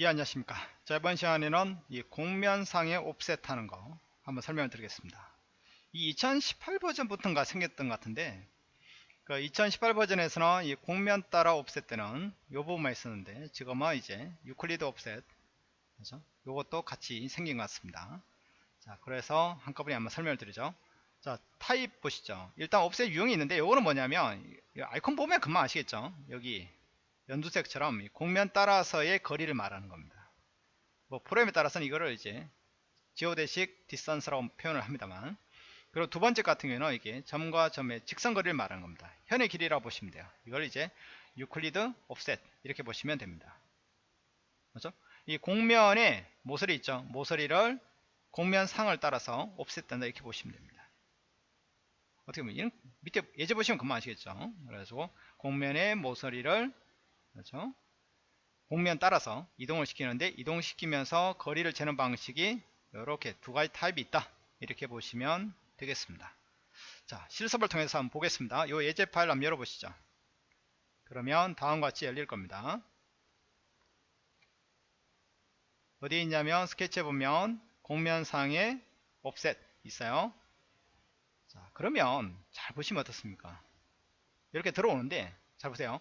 예 안녕하십니까? 자 이번 시간에는 이 곡면상의 offset 하는 거 한번 설명을 드리겠습니다. 이 2018 버전부터인가 생겼던 것 같은데 그 2018 버전에서는 이 곡면 따라 offset 때는 요 부분만 있었는데 지금은 이제 유클리드 offset 그죠? 요것도 같이 생긴 것 같습니다. 자 그래서 한꺼번에 한번 설명을 드리죠. 자 타입 보시죠. 일단 offset 유형이 있는데 요거는 뭐냐면 아이콘 보면 금방 아시겠죠? 여기 연두색처럼 곡면 따라서의 거리를 말하는 겁니다. 뭐 프로그램에 따라서는 이거를 이제 geodesic distance라고 표현을 합니다만 그리고 두 번째 같은 경우는 이게 점과 점의 직선 거리를 말하는 겁니다. 현의 길이라고 보시면 돼요. 이걸 이제 유클리드 offset 이렇게 보시면 됩니다. 그렇죠? 이 곡면에 모서리 있죠. 모서리를 곡면 상을 따라서 offset된다 이렇게 보시면 됩니다. 어떻게 보면 밑에 예제 보시면 금방 아시겠죠. 그래서 공면의 모서리를 그렇죠? 공면 따라서 이동을 시키는데 이동시키면서 거리를 재는 방식이 이렇게 두 가지 타입이 있다. 이렇게 보시면 되겠습니다. 자 실습을 통해서 한번 보겠습니다. 이 예제 파일 한번 열어보시죠. 그러면 다음과 같이 열릴 겁니다. 어디에 있냐면 스케치에 보면 공면상에 옵셋 있어요. 자 그러면 잘 보시면 어떻습니까? 이렇게 들어오는데 잘 보세요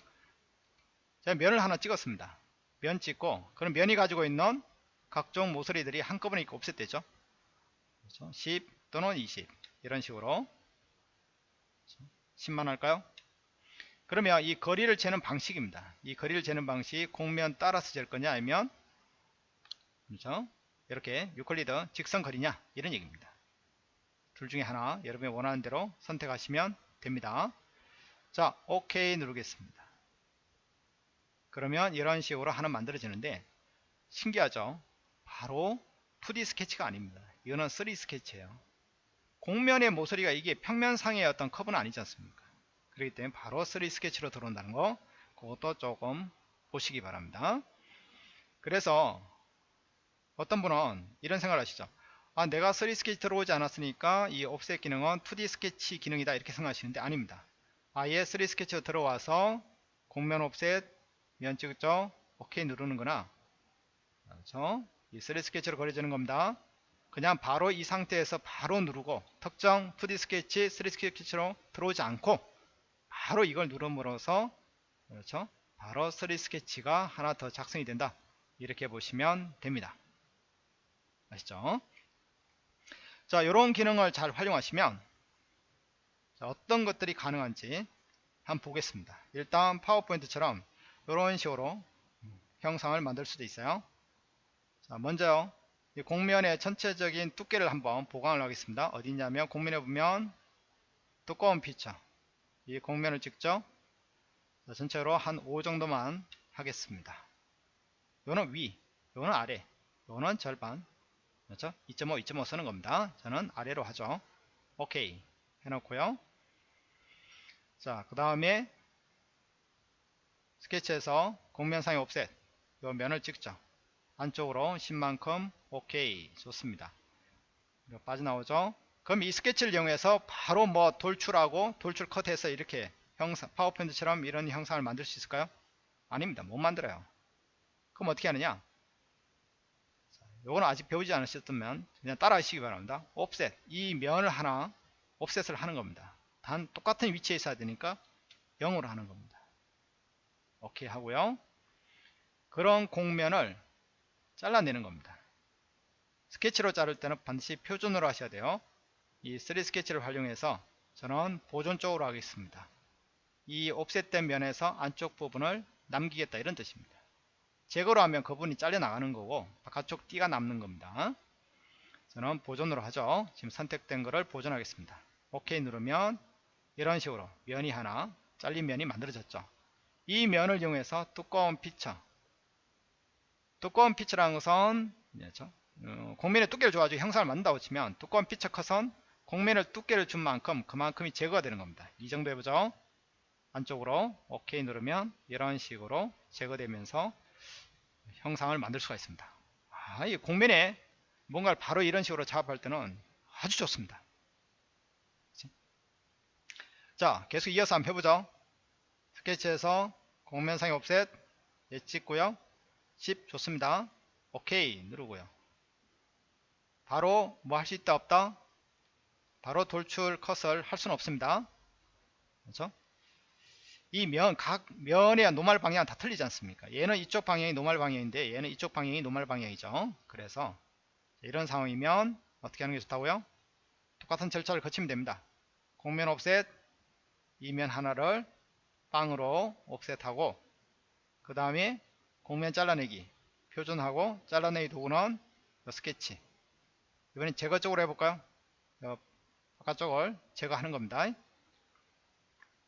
면을 하나 찍었습니다. 면 찍고 그럼 면이 가지고 있는 각종 모서리들이 한꺼번에 이렇게 옵셋되죠. 그렇죠? 10 또는 20 이런 식으로 10만 할까요? 그러면 이 거리를 재는 방식입니다. 이 거리를 재는 방식 공면 따라서 잴 거냐 아니면 그렇죠? 이렇게 유클리드 직선 거리냐 이런 얘기입니다. 둘 중에 하나 여러분이 원하는 대로 선택하시면 됩니다. 자 OK 누르겠습니다. 그러면 이런 식으로 하나 만들어지는데 신기하죠? 바로 2D 스케치가 아닙니다. 이거는 3D 스케치예요. 공면의 모서리가 이게 평면상의 어떤 커브는 아니지 않습니까? 그렇기 때문에 바로 3D 스케치로 들어온다는 거 그것도 조금 보시기 바랍니다. 그래서 어떤 분은 이런 생각을 하시죠. 아 내가 3D 스케치 들어오지 않았으니까 이 offset 기능은 2D 스케치 기능이다 이렇게 생각하시는데 아닙니다. 아예 3D 스케치로 들어와서 공면 옵셋 면 찍죠? 오케이 누르는 거나. 그렇죠 이 3D 스케치로 그려지는 겁니다. 그냥 바로 이 상태에서 바로 누르고 특정 2D 스케치 3D 스케치로 들어오지 않고 바로 이걸 누름으로써 그렇죠? 바로 3D 스케치가 하나 더 작성이 된다. 이렇게 보시면 됩니다. 아시죠? 자 이런 기능을 잘 활용하시면 자, 어떤 것들이 가능한지 한번 보겠습니다. 일단 파워포인트처럼 이런 식으로 형상을 만들 수도 있어요. 자 먼저 이 공면의 전체적인 두께를 한번 보강을 하겠습니다. 어디냐면 공면에 보면 두꺼운 피처. 이 공면을 찍죠? 자, 전체로 한 5 정도만 하겠습니다. 요는 위 요는 아래 요는 절반. 그렇죠? 2.5 2.5 쓰는 겁니다. 저는 아래로 하죠. 오케이. 해놓고요. 자 그 다음에 스케치에서 공면상의 옵셋 요 면을 찍죠. 안쪽으로 10만큼 오케이 좋습니다. 빠져나오죠. 그럼 이 스케치를 이용해서 바로 뭐 돌출하고 돌출 컷해서 이렇게 형상 파워포인트처럼 이런 형상을 만들 수 있을까요? 아닙니다. 못 만들어요. 그럼 어떻게 하느냐? 요거는 아직 배우지 않으셨다면 그냥 따라 하시기 바랍니다. 옵셋 이 면을 하나 옵셋을 하는 겁니다. 단 똑같은 위치에 있어야 되니까 0으로 하는 겁니다 오케이 하고요. 그런 공면을 잘라내는 겁니다. 스케치로 자를 때는 반드시 표준으로 하셔야 돼요. 이 3D 스케치를 활용해서 저는 보존 쪽으로 하겠습니다. 이 옵셋된 면에서 안쪽 부분을 남기겠다 이런 뜻입니다. 제거로 하면 그 부분이 잘려 나가는 거고 바깥쪽 띠가 남는 겁니다. 저는 보존으로 하죠. 지금 선택된 거를 보존하겠습니다. 오케이 누르면 이런 식으로 면이 하나 잘린 면이 만들어졌죠 이 면을 이용해서 두꺼운 피처. 두꺼운 피처라는 것은 그렇죠? 어, 공면의 두께를 줘가지고 형상을 만든다고 치면 두꺼운 피처 컷은 공면을 두께를 준 만큼 그만큼이 제거가 되는 겁니다. 이 정도 해보죠. 안쪽으로 OK 누르면 이런 식으로 제거되면서 형상을 만들 수가 있습니다. 아, 이 공면에 뭔가를 바로 이런 식으로 작업할 때는 아주 좋습니다. 자 계속 이어서 한번 해보죠. 스케치에서 공면상의 옵셋 예 찍고요 10 좋습니다. 오케이 누르고요. 바로 뭐 할 수 있다 없다? 바로 돌출 컷을 할 수는 없습니다. 그렇죠? 이 면, 각 면의 노말 방향 다 틀리지 않습니까? 얘는 이쪽 방향이 노말 방향인데 얘는 이쪽 방향이 노말 방향이죠. 그래서 이런 상황이면 어떻게 하는 게 좋다고요? 똑같은 절차를 거치면 됩니다. 공면 옵셋 이면 하나를 빵으로 옵셋하고 그 다음에 공면 잘라내기 표준하고 잘라내기 도구는 스케치 이번엔 제거 쪽으로 해볼까요? 바깥쪽을 제거하는 겁니다.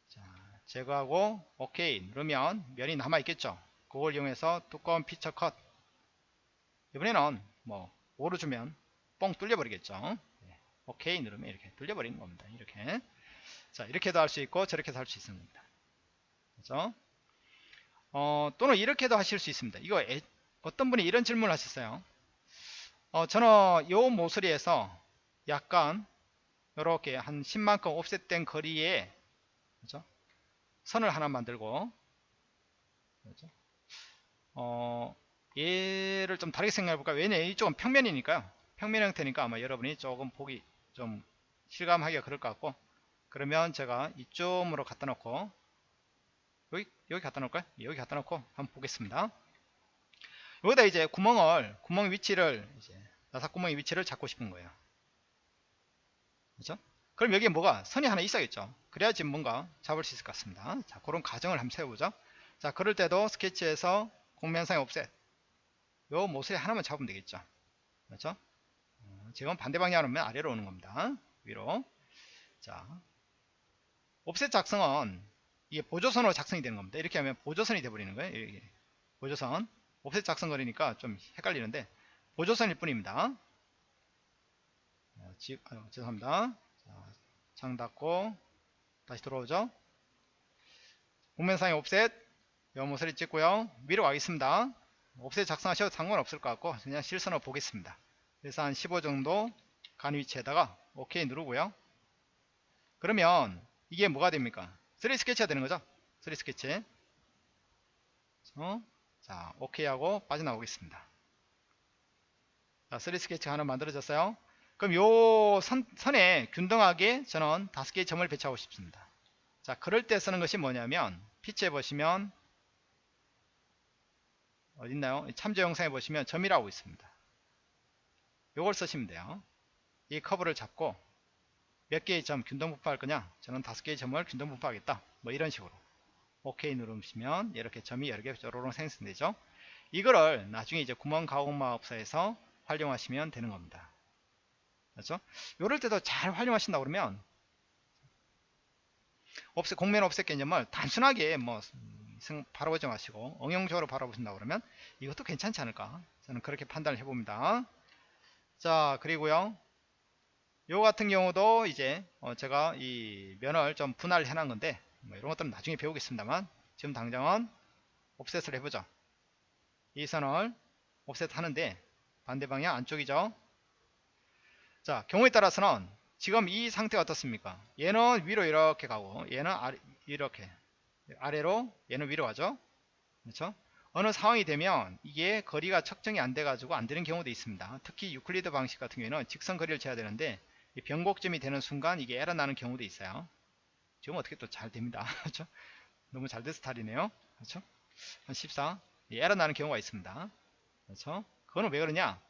자, 제거하고 OK 누르면 면이 남아 있겠죠. 그걸 이용해서 두꺼운 피처 컷 이번에는 뭐 5로 주면 뻥 뚫려 버리겠죠. OK 누르면 이렇게 뚫려 버리는 겁니다. 이렇게 자 이렇게도 할 수 있고 저렇게도 할 수 있습니다. 그렇죠? 어, 또는 이렇게도 하실 수 있습니다. 이거 애, 어떤 분이 이런 질문을 하셨어요. 어, 저는 요 모서리에서 약간 이렇게 한 10만큼 옵셋된 거리에 그렇죠? 선을 하나 만들고 그렇죠? 어, 얘를 좀 다르게 생각해 볼까요? 왜냐 이쪽은 평면이니까요. 평면 형태니까 아마 여러분이 조금 보기 좀 실감하기가 그럴 것 같고 그러면 제가 이쪽으로 갖다 놓고 여기 갖다 놓을까요? 여기 갖다 놓고 한번 보겠습니다. 여기다 이제 구멍을 구멍 위치를 이제 나사 구멍의 위치를 잡고 싶은 거예요. 그렇죠? 그럼 여기에 뭐가 선이 하나 있어야겠죠. 그래야지 뭔가 잡을 수 있을 것 같습니다. 자, 그런 가정을 한번 세워보죠. 자, 그럴 때도 스케치에서 공면상의 옵셋 요 모서리 하나만 잡으면 되겠죠. 그렇죠? 어, 지금 반대 방향으로 오면 아래로 오는 겁니다. 위로. 자, 옵셋 작성은 이게 보조선으로 작성이 되는 겁니다. 이렇게 하면 보조선이 돼버리는 거예요. 이렇게. 보조선. 옵셋 작성 거리니까 좀 헷갈리는데 보조선일 뿐입니다. 지, 아, 죄송합니다. 자, 창 닫고 다시 들어오죠. 공면상의 옵셋 요 모서리 찍고요. 위로 가겠습니다. 옵셋 작성하셔도 상관없을 것 같고 그냥 실선으로 보겠습니다. 그래서 한 15 정도 간 위치에다가 OK 누르고요. 그러면 이게 뭐가 됩니까? 3 스케치가 되는 거죠? 3 스케치. 어? 자, OK 하고 빠져나오겠습니다. 자, 3 스케치가 하나 만들어졌어요. 그럼 요 선, 선에 균등하게 저는 5개의 점을 배치하고 싶습니다. 자, 그럴 때 쓰는 것이 뭐냐면 피치에 보시면 어딨나요? 참조 영상에 보시면 점이라고 있습니다. 요걸 쓰시면 돼요. 이 커브를 잡고 몇 개의 점 균등 분포할 거냐? 저는 다섯 개의 점을 균등 분포하겠다. 뭐 이런 식으로. OK 누르시면 이렇게 점이 여러 개 쪼로롱 생성되죠. 이거를 나중에 이제 구멍 가공 마법사에서 활용하시면 되는 겁니다. 그렇죠? 이럴 때도 잘 활용하신다 그러면 옵셋, 공면 옵셋 개념을 단순하게 뭐 바라보지 마시고 응용적으로 바라보신다 그러면 이것도 괜찮지 않을까 저는 그렇게 판단을 해봅니다 자 그리고요 요 같은 경우도 이제 어 제가 이 면을 좀 분할을 해놓은 건데 뭐 이런 것들은 나중에 배우겠습니다만 지금 당장은 옵셋을 해보죠. 이 선을 옵셋 하는데 반대 방향 안쪽이죠. 자 경우에 따라서는 지금 이 상태가 어떻습니까? 얘는 위로 이렇게 가고 얘는 아래, 이렇게 아래로 얘는 위로 가죠. 그렇죠? 어느 상황이 되면 이게 거리가 측정이 안 돼 가지고 안 되는 경우도 있습니다. 특히 유클리드 방식 같은 경우에는 직선 거리를 재야 되는데 변곡점이 되는 순간 이게 에러 나는 경우도 있어요 지금 어떻게 또 잘 됩니다 그렇죠 너무 잘 된 스타일이네요 그렇죠 한 14. 에러 나는 경우가 있습니다 그렇죠 그거는 왜 그러냐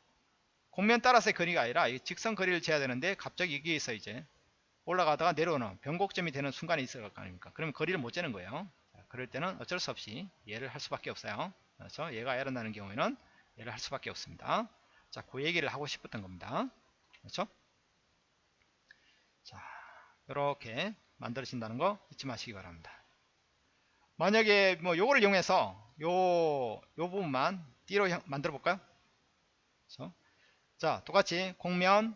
공면 따라서의 거리가 아니라 직선 거리를 재야 되는데 갑자기 여기에서 이제 올라가다가 내려오는 변곡점이 되는 순간이 있을 거 아닙니까? 그러면 거리를 못 재는 거예요. 자, 그럴 때는 어쩔 수 없이 얘를 할 수밖에 없어요. 그렇죠? 얘가 에러 나는 경우에는 얘를 할 수밖에 없습니다. 자, 그 얘기를 하고 싶었던 겁니다. 그렇죠? 자, 이렇게 만들어진다는 거 잊지 마시기 바랍니다. 만약에 뭐 요거를 이용해서 요, 요 부분만 띠로 만들어 볼까요? 그렇죠? 자, 똑같이 공면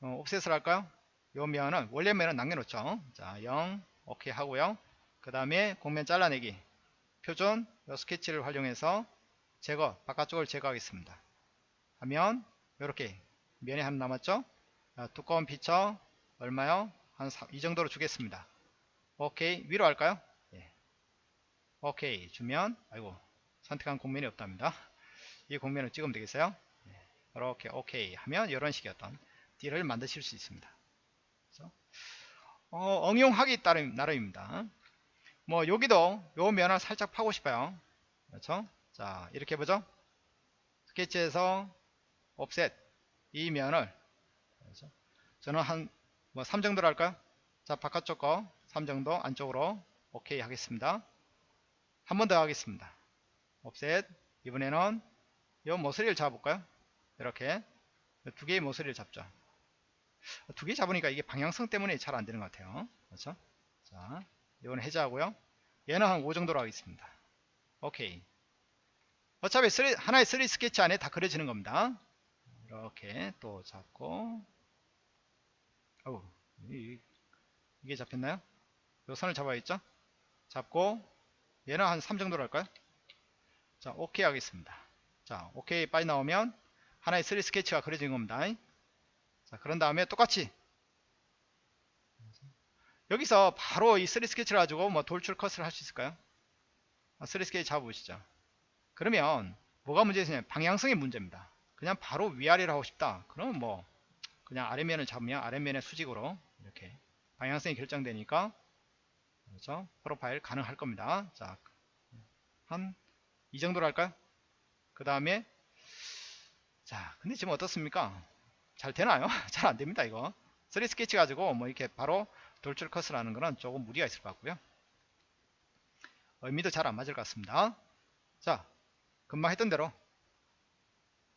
어, 옵셋을 할까요? 요 면은 원래 면은 남겨놓죠. 자, 0 오케이 하고요. 그 다음에 공면 잘라내기 표준 요 스케치를 활용해서 제거 바깥쪽을 제거하겠습니다. 하면 이렇게 면이 하나 남았죠. 자, 두꺼운 피처 얼마요? 한 이 정도로 주겠습니다. 오케이 위로 할까요? 예. 오케이 주면 아이고 선택한 공면이 없답니다. 이 공면을 찍으면 되겠어요. 네, 이렇게 오케이 하면 이런 식의 어떤 띠를 만드실 수 있습니다. 그래서 어, 응용하기 따름 나름입니다. 뭐 여기도 요 면을 살짝 파고 싶어요. 그렇죠? 자 이렇게 보죠. 스케치에서 옵셋 이 면을 그렇죠? 저는 한 뭐 3 정도로 할까요? 자 바깥쪽 거 3 정도 안쪽으로 오케이 하겠습니다. 한 번 더 하겠습니다. 옵셋 이번에는 요 모서리를 잡아볼까요? 이렇게 두 개의 모서리를 잡죠. 두 개 잡으니까 이게 방향성 때문에 잘 안되는 것 같아요. 그렇죠? 자, 이건 해제하고요. 얘는 한 5 정도로 하겠습니다. 오케이. 어차피 3, 하나의 3 스케치 안에 다 그려지는 겁니다. 이렇게 또 잡고 어우, 이게 잡혔나요? 요 선을 잡아야겠죠? 잡고 얘는 한 3 정도로 할까요? 자, 오케이 하겠습니다. 자, 오케이 빨리 나오면 하나의 3 스케치가 그려진 겁니다. 자, 그런 다음에 똑같이 여기서 바로 이3 스케치를 가지고 뭐 돌출 컷을 할 수 있을까요? 3 아, 스케치 잡아보시죠. 그러면 뭐가 문제냐면 방향성이 문제입니다. 그냥 바로 위아래로 하고 싶다. 그러면 뭐 그냥 아래면을 잡으면 아래면의 수직으로 이렇게 방향성이 결정되니까 그렇죠? 프로파일 가능할 겁니다. 자, 한 이 정도로 할까요? 그 다음에 자, 근데 지금 어떻습니까? 잘 되나요? 잘 안 됩니다 이거 3 스케치 가지고 뭐 이렇게 바로 돌출 컷을 하는 거는 조금 무리가 있을 것 같고요 의미도 잘 안 맞을 것 같습니다 자 금방 했던 대로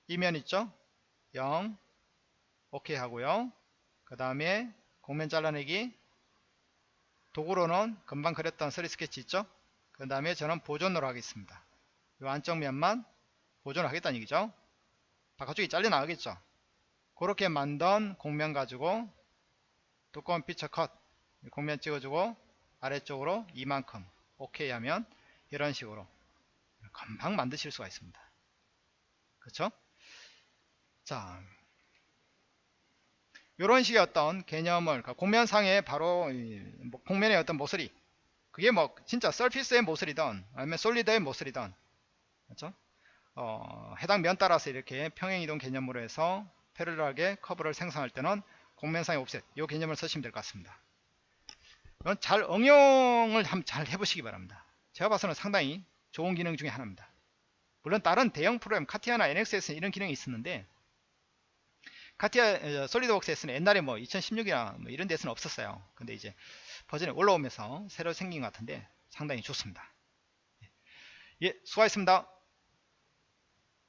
이면 있죠 0 오케이 하고요. 그 다음에 공면 잘라내기. 도구로는 금방 그렸던 3 스케치 있죠? 그 다음에 저는 보존으로 하겠습니다. 이 안쪽 면만 보존을 하겠다는 얘기죠. 바깥쪽이 잘려 나가겠죠? 그렇게 만든 공면 가지고 두꺼운 피처 컷 공면 찍어주고 아래쪽으로 이만큼 오케이 하면 이런 식으로 금방 만드실 수가 있습니다. 그렇죠 자 이런 식의 어떤 개념을 그러니까 공면상에 바로 뭐 공면의 어떤 모서리 그게 뭐 진짜 서피스의 모서리든 아니면 솔리드의 모서리든 그렇죠 어, 해당 면 따라서 이렇게 평행이동 개념으로 해서 패러럴하게 커브를 생성할 때는 공면상의 옵셋 이 개념을 쓰시면 될 것 같습니다. 이건 잘 응용을 잘 해보시기 바랍니다. 제가 봐서는 상당히 좋은 기능 중에 하나입니다. 물론 다른 대형 프로그램 카티아나 NXS는 이런 기능이 있었는데 카티아 솔리드웍스에서는 옛날에 뭐 2016이나 뭐 이런 데서는 없었어요. 근데 이제 버전이 올라오면서 새로 생긴 것 같은데 상당히 좋습니다. 예, 수고하셨습니다.